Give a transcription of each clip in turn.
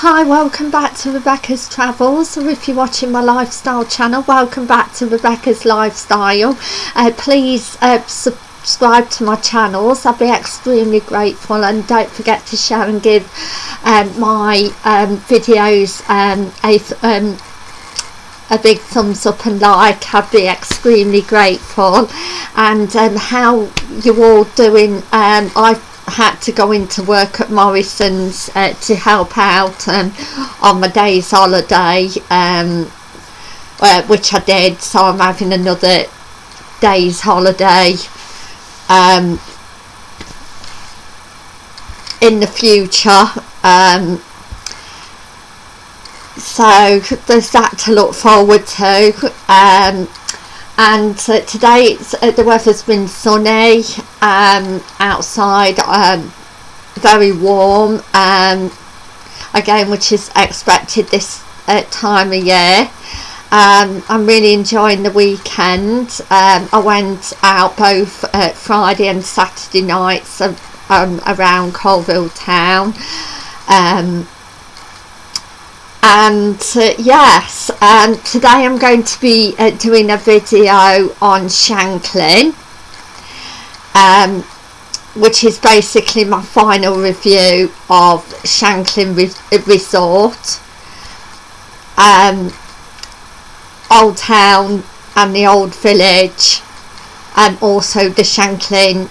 Hi, welcome back to Rebecca's Travels, or if you're watching my lifestyle channel, welcome back to Rebecca's Lifestyle. Uh, please uh, subscribe to my channels, I'd be extremely grateful, and don't forget to share and give um, my um, videos um, a, um, a big thumbs up and like, I'd be extremely grateful. And um, how you all doing? Um, I've had to go into work at Morrison's uh, to help out um, on my day's holiday um, uh, which I did so I'm having another day's holiday um, in the future um, so there's that to look forward to um, and uh, today uh, the weather's been sunny um, outside um, very warm um, again which is expected this uh, time of year. Um, I'm really enjoying the weekend. Um, I went out both uh, Friday and Saturday nights um, around Coalville town and uh, yes um, today I'm going to be uh, doing a video on Shanklin um, which is basically my final review of Shanklin Re Resort um, Old Town and the Old Village and also the Shanklin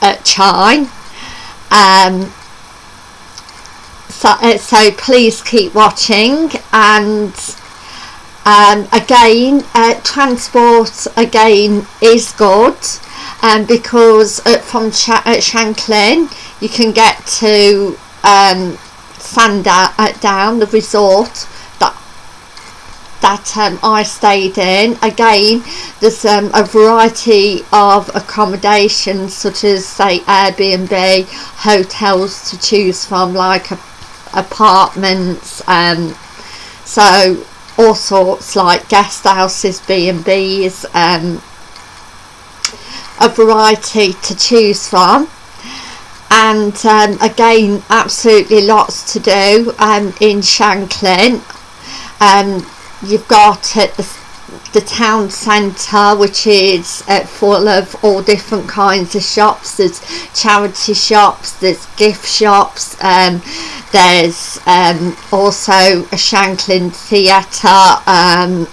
uh, Chine um, so, uh, so please keep watching and um, again uh, transport again is good um, because uh, from Ch uh, Shanklin you can get to um, Sandown, the resort that that um, I stayed in. Again, there's um, a variety of accommodations such as say Airbnb, hotels to choose from like a apartments um, so all sorts like guest houses B&Bs um, a variety to choose from. And um, again absolutely lots to do um, in Shanklin. Um, you've got at the the town centre which is uh, full of all different kinds of shops. There's charity shops there's gift shops um, there's um, also a Shanklin theatre um,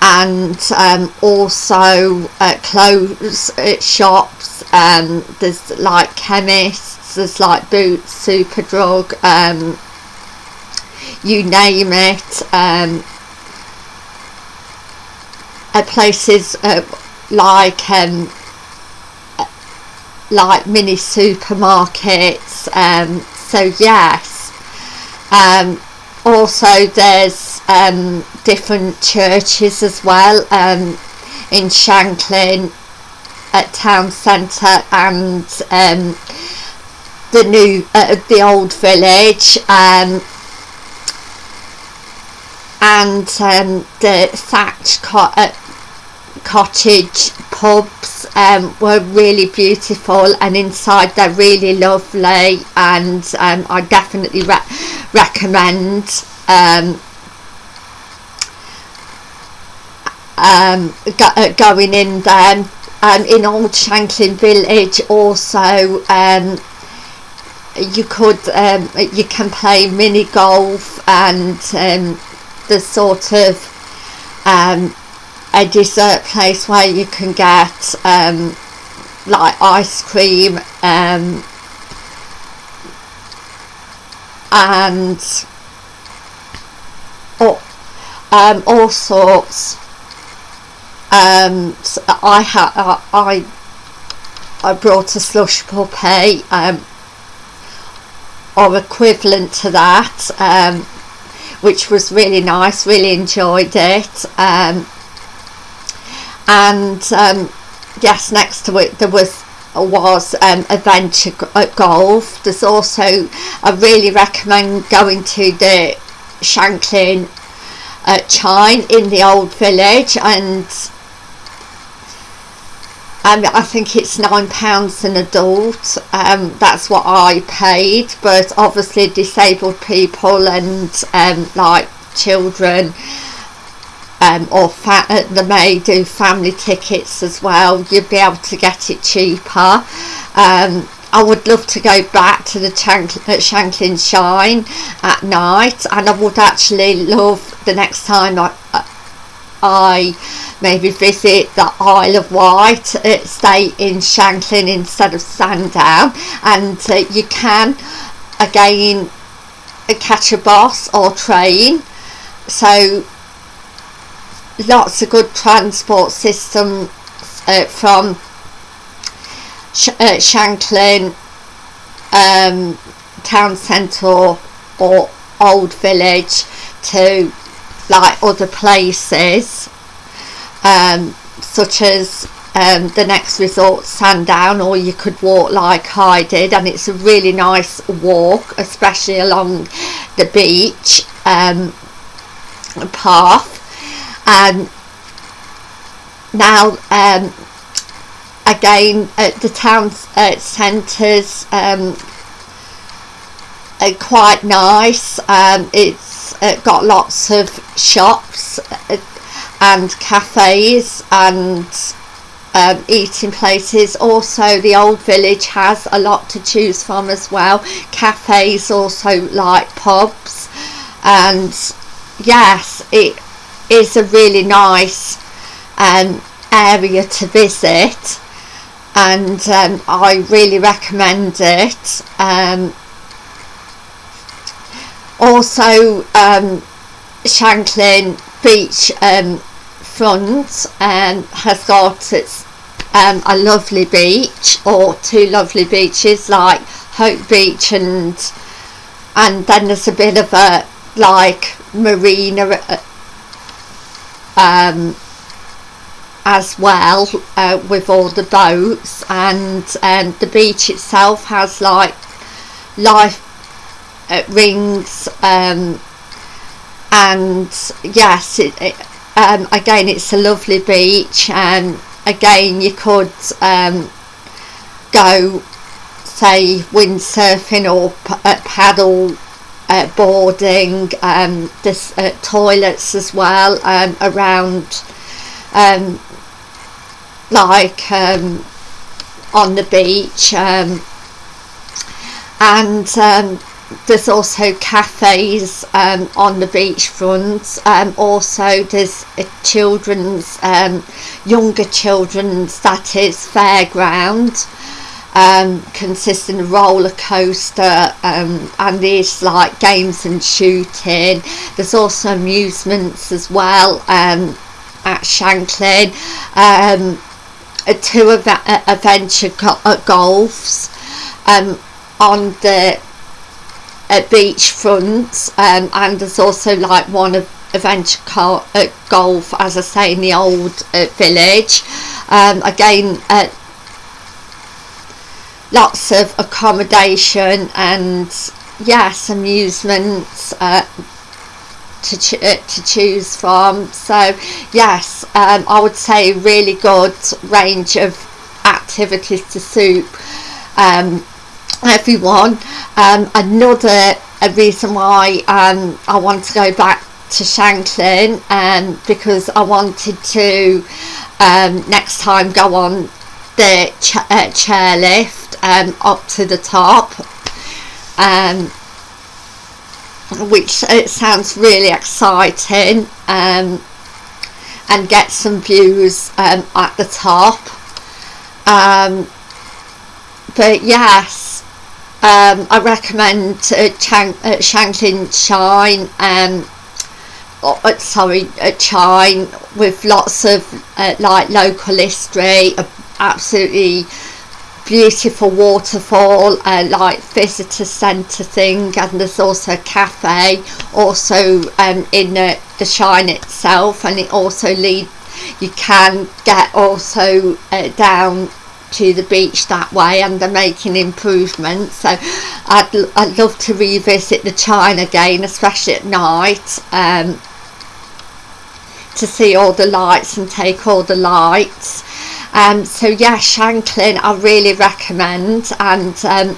and um, also uh, clothes uh, shops. Um, there's like chemists there's like Boots Superdrug um, you name it um, at places uh, like um, like mini supermarkets um, so yes. Um, also there's um, different churches as well um, in Shanklin at town centre and um, the new uh, the old village um, and um, the thatch co uh, cottage pubs um, were really beautiful and inside they're really lovely and um, I definitely re recommend um, um, go uh, going in there um, in Old Shanklin Village also um, you could you can play mini golf and the sort of um, a dessert place where you can get um, like ice cream um, and oh, um, all sorts. Um, so I had I I brought a slush puppy um, or equivalent to that um, which was really nice really enjoyed it um, and um, yes next to it there was was um, adventure uh, golf. There's also I really recommend going to the Shanklin uh, Chine in the old village. And um, I think it's nine pounds an adult. Um, that's what I paid. But obviously disabled people and um, like children um, or fa- uh, they may do family tickets as well. You'd be able to get it cheaper. Um, I would love to go back to the uh, Shanklin Shine at night and I would actually love the next time I, I maybe visit the Isle of Wight, uh, stay in Shanklin instead of Sandown. And uh, you can again uh, catch a bus or train. So lots of good transport systems uh, from Sh uh, Shanklin um, town centre or old village to like other places um, such as um, the next resort Sandown or you could walk like I did and it's a really nice walk especially along the beach um, path and now um, again at the town uh, centres um, are quite nice. Um, it's uh, got lots of shops uh, and cafes and um, eating places. Also the old village has a lot to choose from as well. Cafes also like pubs. And yes it is a really nice um, area to visit and um, I really recommend it. Um, also um, Shanklin Beach um, front um, has got its a lovely beach or two lovely beaches like Hope Beach and and then there's a bit of a like marina uh, um, as well uh, with all the boats. And um, the beach itself has like life uh, rings um, and yes it, it um, again it's a lovely beach. And again you could um, go say windsurfing or paddle uh, boarding um, there's uh, toilets as well um, around um, like um, on the beach um, and um, there's also cafes on the beachfront also there's a children's younger children's that is fairground um, consisting of roller coaster um, and there's like games and shooting. There's also amusements as well um, at Shanklin. Um, two of uh, adventure go uh, golfs um, on the uh, beachfront um, and there's also like one of adventure uh, golf as I say in the old uh, village. Um, again uh, lots of accommodation and yes amusements uh, to, uh, to choose from. So yes um, I would say really good range of activities to suit um, everyone. Um, another reason why um, I want to go back to Shanklin um, because I wanted to um, next time go on the ch uh, chairlift um, up to the top um, which it sounds really exciting um, and get some views um, at the top. Um, but yes um, I recommend uh, uh, Shanklin Shine um, uh, sorry uh, Chine with lots of uh, like local history absolutely beautiful waterfall uh, like visitor centre thing and there's also a cafe also um, in the, the shine itself and it also lead you can get also uh, down to the beach that way and they're making improvements so I'd, I'd love to revisit the Chine again especially at night um, to see all the lights and take all the lights um, so yeah Shanklin I really recommend. And um,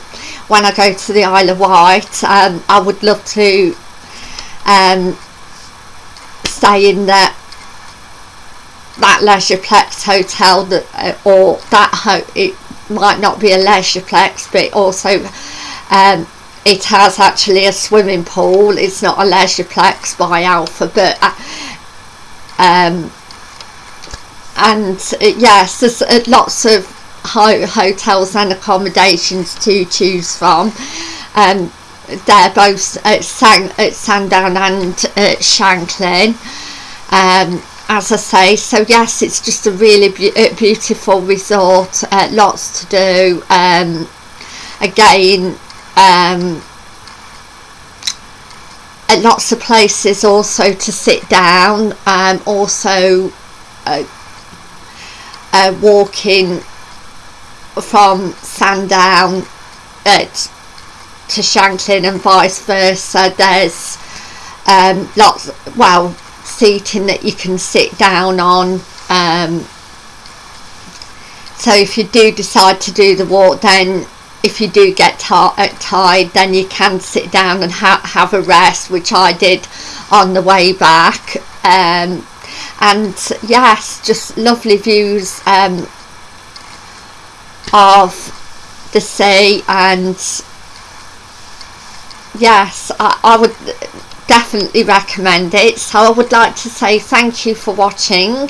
when I go to the Isle of Wight um, I would love to um, stay in that that leisureplex hotel that uh, or that ho- it might not be a leisureplex but also um, it has actually a swimming pool. It's not a leisureplex by alpha but uh, um, and uh, yes there's uh, lots of ho hotels and accommodations to choose from. Um, they're both at, San, at Sandown and at Shanklin. Um, as I say so yes it's just a really be beautiful resort uh, lots to do. Um, again um, lots of places also to sit down um, also uh, uh, walking from Sandown uh, to Shanklin and vice versa. There's um, lots well seating that you can sit down on um, so if you do decide to do the walk then if you do get tired then you can sit down and ha have a rest which I did on the way back. Um, and yes just lovely views um, of the sea and yes I, I would definitely recommend it. So I would like to say thank you for watching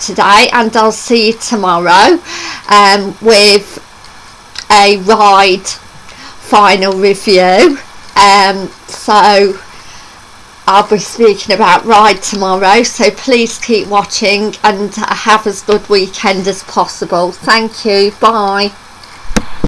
today and I'll see you tomorrow um, with a Ryde final review. Um, so I'll be speaking about Ryde tomorrow so please keep watching and have as good weekend as possible. Thank you. Bye